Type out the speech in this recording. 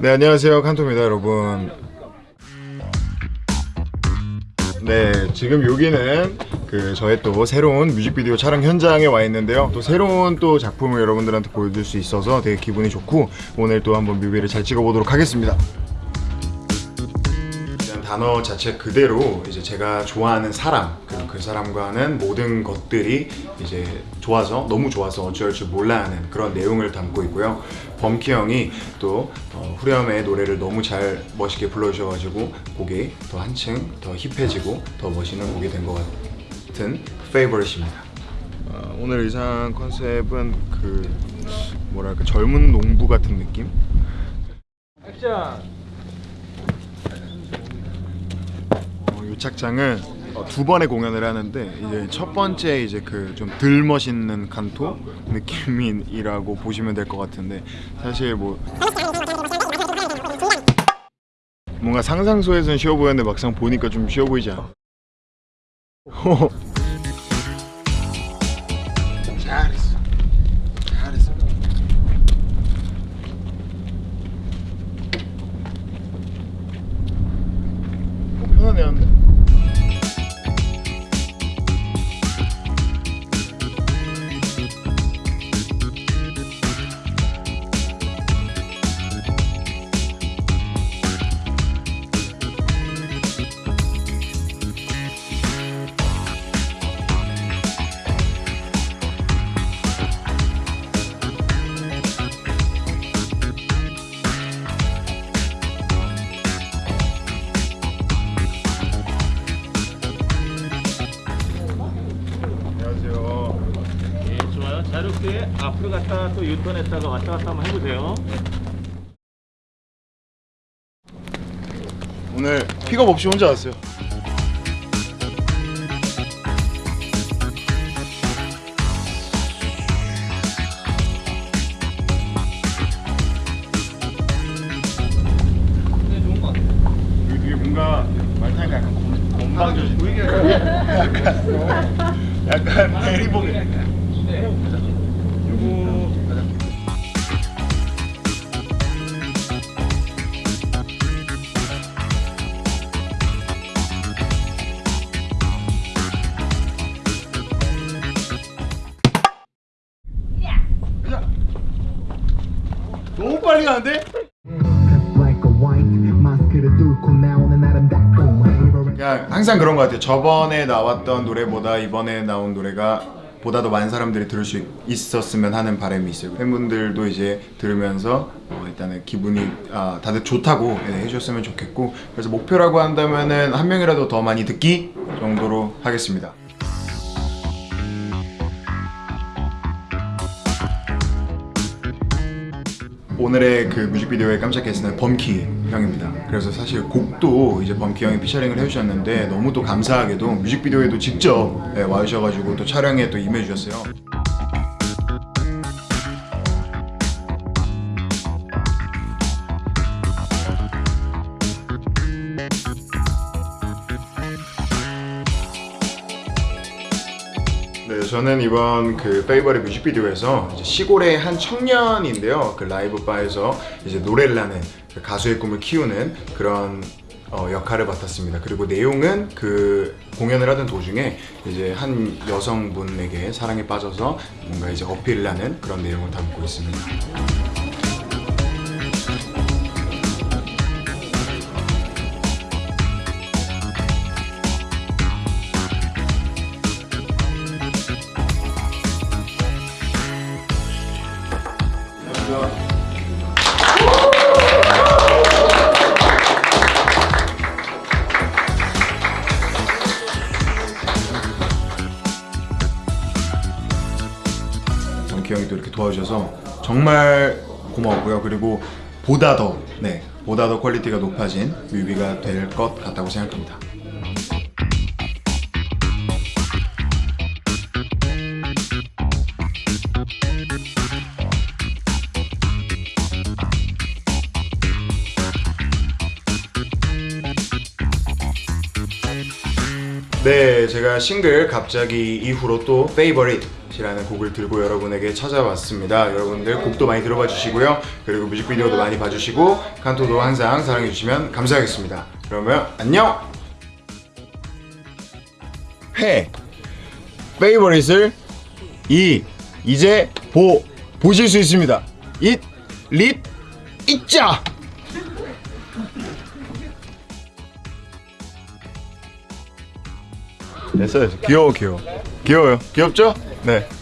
네 안녕하세요. 칸토입니다 여러분. 네 지금 여기는 그 저의 또 새로운 뮤직비디오 촬영 현장에 와 있는데요. 또 새로운 또 작품을 여러분들한테 보여줄 수 있어서 되게 기분이 좋고 오늘 또 한번 뮤비를 잘 찍어보도록 하겠습니다 단어 자체 그대로 이제 제가 좋아하는 사람 그리고 그 사람과 하는 모든 것들이 이제 좋아서 너무 좋아서 어쩔 줄 몰라 하는 그런 내용을 담고 있고요. 범키 형이 또 어, 후렴의 노래를 너무 잘 멋있게 불러주셔가지고 곡이 더 한층 더 힙해지고 더 멋있는 곡이 된 것 같은 페이버릿입니다. 어, 오늘 의상 컨셉은 그 뭐랄까 젊은 농부 같은 느낌? 액션 어, 두 번의 공연을 하는데 이제 첫 번째 이제 그 좀 덜 멋있는 칸토 느낌이라고 보시면 될 것 같은데 사실 뭐 뭔가 상상소에서는 쉬워 보였는데 막상 보니까 좀 쉬워 보이지 않아? 어, 편하네 한데 자유롭게 앞으로 갔다 또 유턴했다가 왔다 갔다 한번 해보세요. 오늘 픽업 없이 혼자 왔어요. 타니까 약간 약간 대리봉 너무 빨리 가는데? 그냥 항상 그런 것 같아요. 저번에 나왔던 노래보다 이번에 나온 노래가 보다 더 많은 사람들이 들을 수 있었으면 하는 바람이 있어요. 팬분들도 이제 들으면서 어, 일단은 기분이 아, 다들 좋다고 예, 해주셨으면 좋겠고 그래서 목표라고 한다면은 한 명이라도 더 많이 듣기 정도로 하겠습니다. 오늘의 그 뮤직비디오의 깜짝 게스트는 범키 형입니다. 그래서 사실 곡도 이제 범키 형이 피처링을 해주셨는데 너무 또 감사하게도 뮤직비디오에도 직접 예, 와주셔가지고 또 촬영에 또 임해주셨어요. 네, 저는 이번 그 페이버릿 뮤직비디오에서 시골의 한 청년인데요. 그 라이브 바에서 이제 노래를 하는 그 가수의 꿈을 키우는 그런 어, 역할을 맡았습니다. 그리고 내용은 그 공연을 하던 도중에 이제 한 여성분에게 사랑에 빠져서 뭔가 이제 어필을 하는 그런 내용을 담고 있습니다. 도와주셔서 정말 고마웠고요. 그리고 보다 더, 네, 보다 더 퀄리티가 높아진 뮤비가 될 것 같다고 생각합니다. 네, 네, 제가 싱글 갑자기 이후로 또 Favorite이라는 곡을 들고 여러분에게 찾아왔습니다. 여러분들 곡도 많이 들어봐 주시고요. 그리고 뮤직비디오도 많이 봐주시고 칸토도 항상 사랑해 주시면 감사하겠습니다. 그러면 안녕. 회 Favorite을 이 이제 보 보실 수 있습니다. 잇, 릿, 있자. 됐어, 됐어. 귀여워, 귀여워. 귀여워요. 귀엽죠? 네.